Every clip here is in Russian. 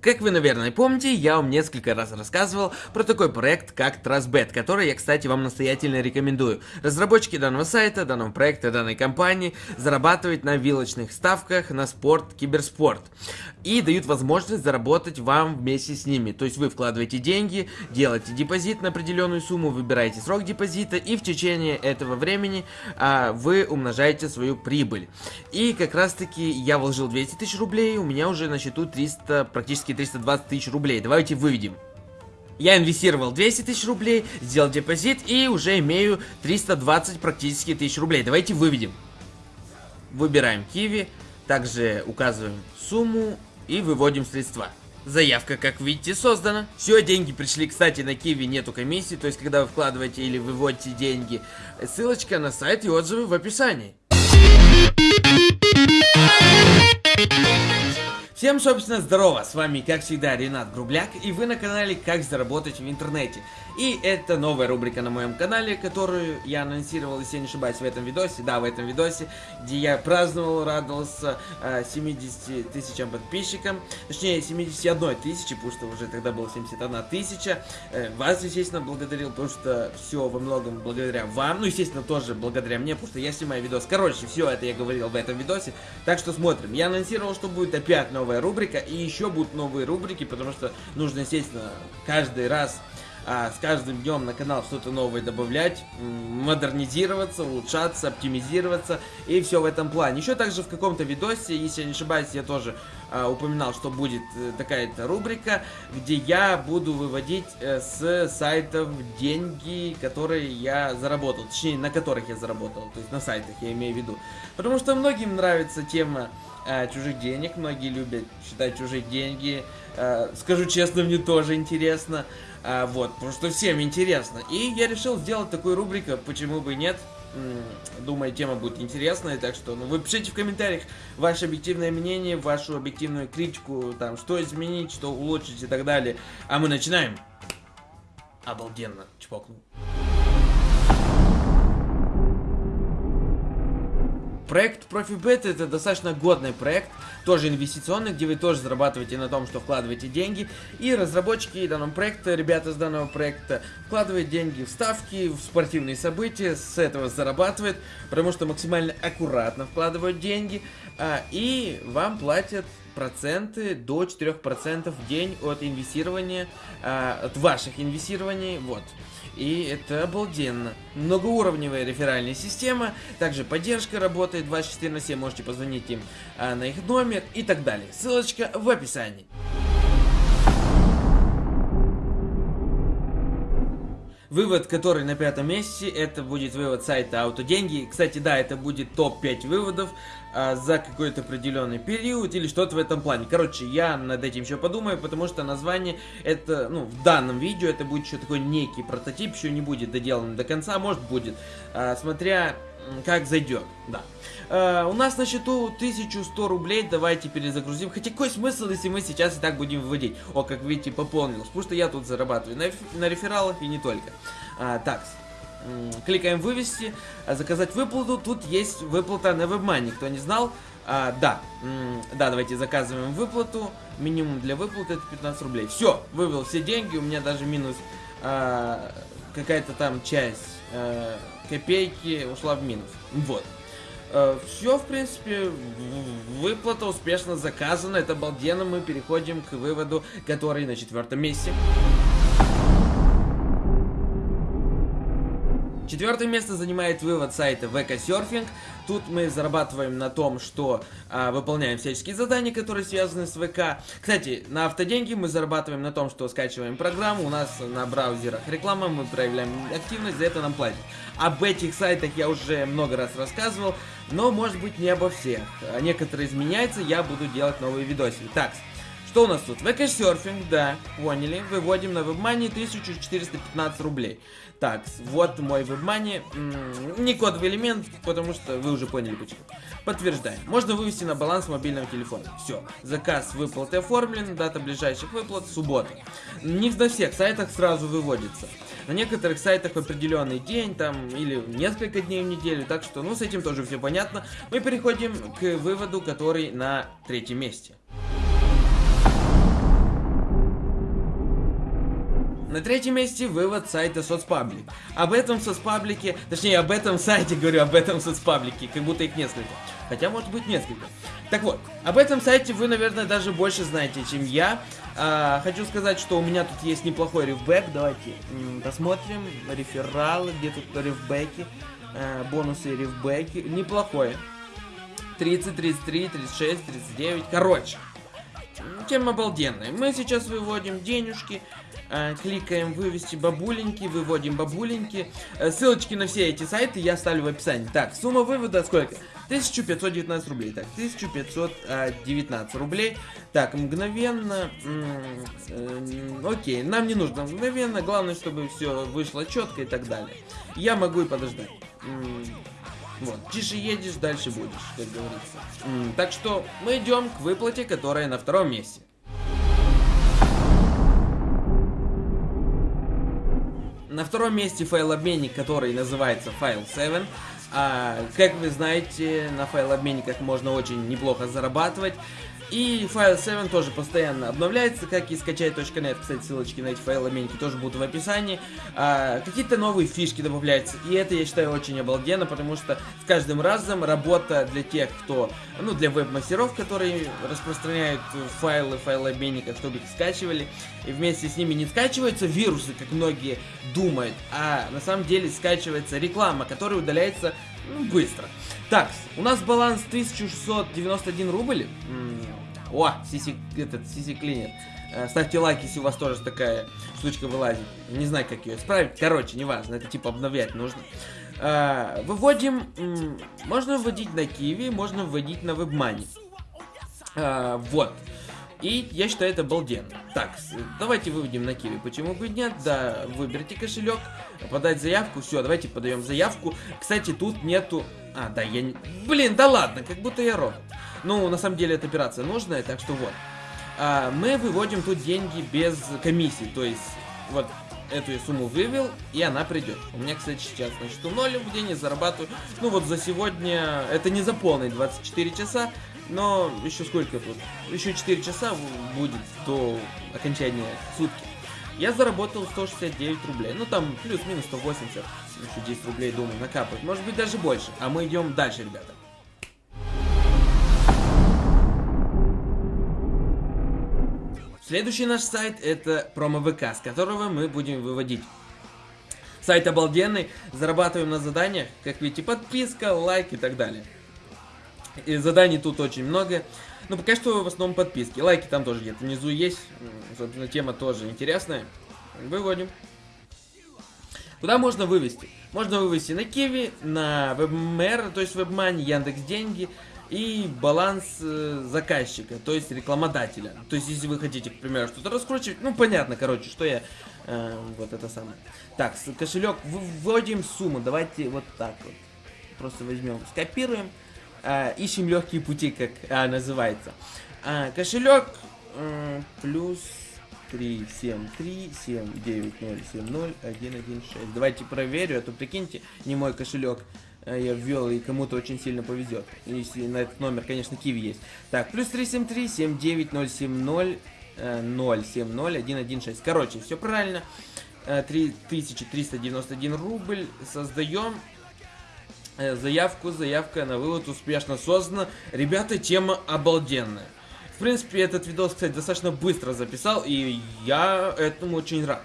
Как вы, наверное, помните, я вам несколько раз рассказывал про такой проект, как TrustBet, который я, кстати, вам настоятельно рекомендую. Разработчики данного сайта, данного проекта, данной компании зарабатывают на вилочных ставках на спорт, киберспорт. И дают возможность заработать вам вместе с ними. То есть вы вкладываете деньги, делаете депозит на определенную сумму, выбираете срок депозита, и в течение этого времени а, вы умножаете свою прибыль. И как раз таки я вложил 200 тысяч рублей, у меня уже на счету 300 практически практически 320 тысяч рублей. Давайте выведем. Я инвестировал 200 тысяч рублей, сделал депозит и уже имею 320 практически тысяч рублей. Давайте выведем. Выбираем Киви, также указываем сумму и выводим средства. Заявка, как видите, создана. Все, деньги пришли, кстати, на Киви нету комиссии, то есть, когда вы вкладываете или выводите деньги, ссылочка на сайт и отзывы в описании. Всем, собственно, здорово, с вами, как всегда, Ренат Грубляк, и вы на канале «Как заработать в интернете». И это новая рубрика на моем канале, которую я анонсировал, если я не ошибаюсь, в этом видосе, да, в этом видосе, где я праздновал, радовался э, 70 тысячам подписчикам, точнее, 71 тысячи, потому что уже тогда было 71 тысяча. Э, вас, естественно, благодарил, потому что все во многом благодаря вам, ну, естественно, тоже благодаря мне, потому что я снимаю видос. Короче, все это я говорил в этом видосе, так что смотрим. Я анонсировал, что будет опять новая рубрика, и еще будут новые рубрики, потому что нужно, естественно, каждый раз а, с каждым днем на канал что-то новое добавлять, модернизироваться, улучшаться, оптимизироваться и все в этом плане. Еще также в каком-то видосе, если я не ошибаюсь, я тоже а, упоминал, что будет э, такая-то рубрика, где я буду выводить э, с сайтов деньги, которые я заработал, точнее, на которых я заработал, то есть на сайтах я имею в виду. Потому что многим нравится тема э, чужих денег, многие любят считать чужие деньги, э, скажу честно, мне тоже интересно. А, вот, потому что всем интересно. И я решил сделать такую рубрику, почему бы нет. Думаю, тема будет интересная, так что ну, вы пишите в комментариях ваше объективное мнение, вашу объективную критику, там, что изменить, что улучшить и так далее. А мы начинаем. Обалденно, чпокнул. Проект ProfiBet это достаточно годный проект, тоже инвестиционный, где вы тоже зарабатываете на том, что вкладываете деньги. И разработчики данного проекта, ребята с данного проекта, вкладывают деньги в ставки, в спортивные события, с этого зарабатывают, потому что максимально аккуратно вкладывают деньги, а, и вам платят проценты до 4% в день от инвестирования, а, от ваших инвестирований, вот. И это обалденно. Многоуровневая реферальная система, также поддержка работает 24 на 7, можете позвонить им а, на их номер и так далее. Ссылочка в описании. Вывод, который на пятом месте, это будет вывод сайта Аутоденьги. Кстати, да, это будет топ-5 выводов а, за какой-то определенный период или что-то в этом плане. Короче, я над этим еще подумаю, потому что название это, ну, в данном видео это будет еще такой некий прототип, еще не будет доделан до конца, может будет, а, смотря как зайдет, да. Uh, у нас на счету 1100 рублей, давайте перезагрузим. Хотя какой смысл, если мы сейчас и так будем выводить? О, как видите, пополнилось. Потому что я тут зарабатываю на, на рефералах и не только. Uh, так, кликаем вывести, а заказать выплату. Тут есть выплата на WebMoney, кто не знал. А, да, да, давайте заказываем выплату. Минимум для выплаты это 15 рублей. Все, вывел все деньги, у меня даже минус а, какая-то там часть а, копейки ушла в минус. Вот. Uh, все, в принципе, выплата успешно заказана, это обалденно, мы переходим к выводу, который на четвертом месте. Четвертое место занимает вывод сайта VK Surfing. Тут мы зарабатываем на том, что а, выполняем всяческие задания, которые связаны с ВК. Кстати, на автоденьги мы зарабатываем на том, что скачиваем программу. У нас на браузерах реклама, мы проявляем активность, за это нам платят. Об этих сайтах я уже много раз рассказывал, но может быть не обо всех. Некоторые изменяются, я буду делать новые видосики. Так, что у нас тут? ВК-серфинг, да, поняли. Выводим на WebMoney 1415 рублей. Так, вот мой WebMoney. Не кодовый элемент, потому что вы уже поняли почему. Подтверждаем. Можно вывести на баланс мобильного телефона. Все. Заказ выплаты оформлен, дата ближайших выплат суббота. Не на всех сайтах сразу выводится. На некоторых сайтах в определенный день, там, или несколько дней в неделю, так что, ну, с этим тоже все понятно. Мы переходим к выводу, который на третьем месте. На третьем месте вывод сайта соцпаблик. Об этом соцпаблике, точнее об этом сайте говорю, об этом соцпаблике, как будто их несколько. Хотя может быть несколько. Так вот, об этом сайте вы, наверное, даже больше знаете, чем я. А, хочу сказать, что у меня тут есть неплохой рифбэк. Давайте посмотрим. Рефералы, где тут рифбэки. А, бонусы рифбэки. Неплохой. 30, 33, 36, 39. Короче, тема обалденная. Мы сейчас выводим денежки, кликаем вывести бабуленьки, выводим бабуленьки. Э, ссылочки на все эти сайты я оставлю в описании. Так, сумма вывода сколько? 1519 рублей. Так, 1519 рублей. Так, мгновенно. Э, окей, нам не нужно мгновенно. Главное, чтобы все вышло четко и так далее. Я могу и подождать. Вот, тише едешь, дальше будешь, как говорится. Так что мы идем к выплате, которая на втором месте. На втором месте файлообменник, который называется File7. А, как вы знаете, на файлообменниках можно очень неплохо зарабатывать. И файл 7 тоже постоянно обновляется, как и скачать.нет. Кстати, ссылочки на эти файлы меньки тоже будут в описании. А, Какие-то новые фишки добавляются. И это, я считаю, очень обалденно, потому что с каждым разом работа для тех, кто, ну, для веб-мастеров, которые распространяют файлы файлообменников, чтобы их скачивали. И вместе с ними не скачиваются вирусы, как многие думают, а на самом деле скачивается реклама, которая удаляется ну, быстро. Так, у нас баланс 1691 рубль. О, сиси, этот, сиси клинер. Э, ставьте лайк, если у вас тоже такая штучка вылазит. Не знаю, как ее исправить. Короче, неважно, это типа обновлять нужно. Э, выводим, можно вводить на Киви, можно вводить на WebMoney. Э, вот. И я считаю это обалденно. Так, давайте выведем на Киви. Почему бы нет? Да, выберите кошелек, подать заявку. Все, давайте подаем заявку. Кстати, тут нету... А, да, я... Блин, да ладно, как будто я робот. Ну, на самом деле, эта операция нужная, так что вот. А, мы выводим тут деньги без комиссии. То есть, вот эту я сумму вывел, и она придет. У меня, кстати, сейчас на счету 0 в день, я зарабатываю. Ну вот за сегодня, это не за полные 24 часа, но еще сколько тут? Еще 4 часа будет до окончания сутки. Я заработал 169 рублей. Ну там плюс-минус 180. Еще 10 рублей, думаю, накапать. Может быть даже больше. А мы идем дальше, ребята. Следующий наш сайт это промо-ВК, с которого мы будем выводить. Сайт обалденный, зарабатываем на заданиях, как видите, подписка, лайк и так далее. И заданий тут очень много. Но пока что в основном подписки. Лайки там тоже где-то внизу есть. Собственно, тема тоже интересная. Выводим. Куда можно вывести? Можно вывести на Киви, на WebMR, то есть WebMoney, Яндекс Деньги и баланс э, заказчика, то есть рекламодателя. То есть, если вы хотите, к примеру, что-то раскручивать, ну, понятно, короче, что я... Э, вот это самое. Так, кошелек, вводим сумму, давайте вот так вот. Просто возьмем, скопируем э, ищем легкие пути, как э, называется. А, кошелек э, плюс 3, 7, 3, 7, 9, 0, 7, 0, 1, 1, 6. Давайте проверю, а то прикиньте, не мой кошелек э, я ввел, и кому-то очень сильно повезет. Если на этот номер, конечно, Киви есть. Так, плюс 373 79 070 070 116. Короче, все правильно. 3391 э, рубль создаем. Э, заявку, заявка на вывод успешно создана. Ребята, тема обалденная. В принципе, этот видос, кстати, достаточно быстро записал, и я этому очень рад.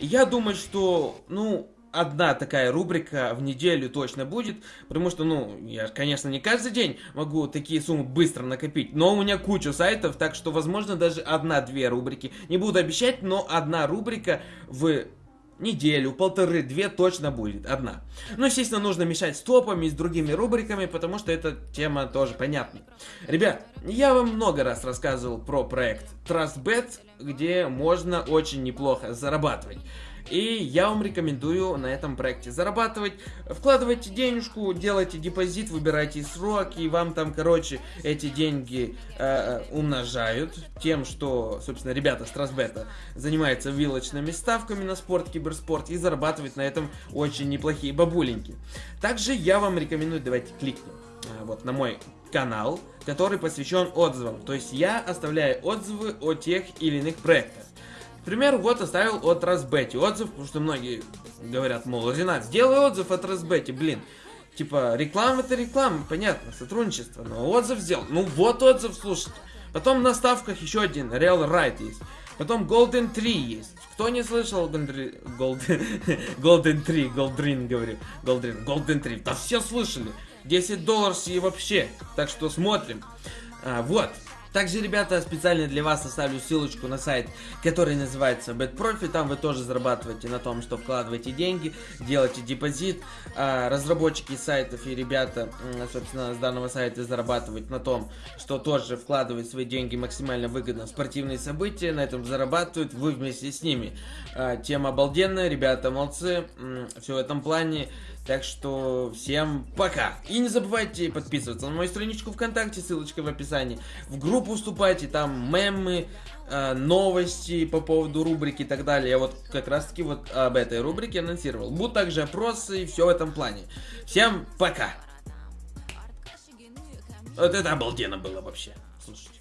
Я думаю, что, ну, одна такая рубрика в неделю точно будет, потому что, ну, я, конечно, не каждый день могу такие суммы быстро накопить, но у меня куча сайтов, так что, возможно, даже одна-две рубрики. Не буду обещать, но одна рубрика в неделю, полторы, две точно будет, одна. Но, естественно, нужно мешать с топами, с другими рубриками, потому что эта тема тоже понятна. Ребят, я вам много раз рассказывал про проект TrustBet, где можно очень неплохо зарабатывать. И я вам рекомендую на этом проекте зарабатывать. Вкладывайте денежку, делайте депозит, выбирайте срок, и вам там, короче, эти деньги э, умножают тем, что, собственно, ребята с Трасбета занимаются вилочными ставками на спорт, киберспорт и зарабатывают на этом очень неплохие бабуленьки. Также я вам рекомендую, давайте кликнем э, вот на мой канал, который посвящен отзывам. То есть я оставляю отзывы о тех или иных проектах. К примеру, вот оставил от Разбети отзыв, потому что многие говорят, мол, Ренат, сделай отзыв от Разбети, блин. Типа, реклама это реклама, понятно, сотрудничество, но отзыв сделал. Ну вот отзыв, слушайте. Потом на ставках еще один, Real Right есть. Потом Golden 3 есть. Кто не слышал Golden, Golden, Golden 3, Goldrin говорю, Golden, Golden 3, да все слышали. 10 долларов и вообще. Так что смотрим. А, вот. Также, ребята, специально для вас оставлю ссылочку на сайт, который называется BetProfi. Там вы тоже зарабатываете на том, что вкладываете деньги, делаете депозит. А, разработчики сайтов и ребята, собственно, с данного сайта зарабатывают на том, что тоже вкладывают свои деньги максимально выгодно в спортивные события. На этом зарабатывают вы вместе с ними. А, тема обалденная, ребята молодцы. Все в этом плане. Так что всем пока. И не забывайте подписываться на мою страничку ВКонтакте, ссылочка в описании. В группу вступайте, там мемы, э, новости по поводу рубрики и так далее. Я вот как раз таки вот об этой рубрике анонсировал. Будут также опросы и все в этом плане. Всем пока. Вот это обалденно было вообще. Слушайте.